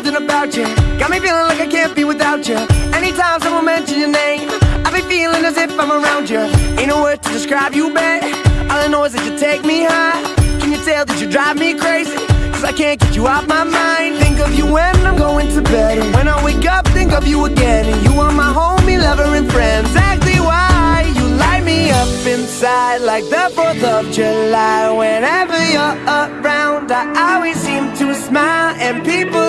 Something about you. Got me feeling like I can't be without you. Anytime someone mentions your name, I be feeling as if I'm around you. Ain't no word to describe you, babe. All I know is that you take me high. Can you tell that you drive me crazy? Cause I can't get you off my mind. Think of you when I'm going to bed. And when I wake up, think of you again. And you are my homie, lover, and friend. Exactly why you light me up inside like the 4th of July. Whenever you're around, I always seem to smile. And people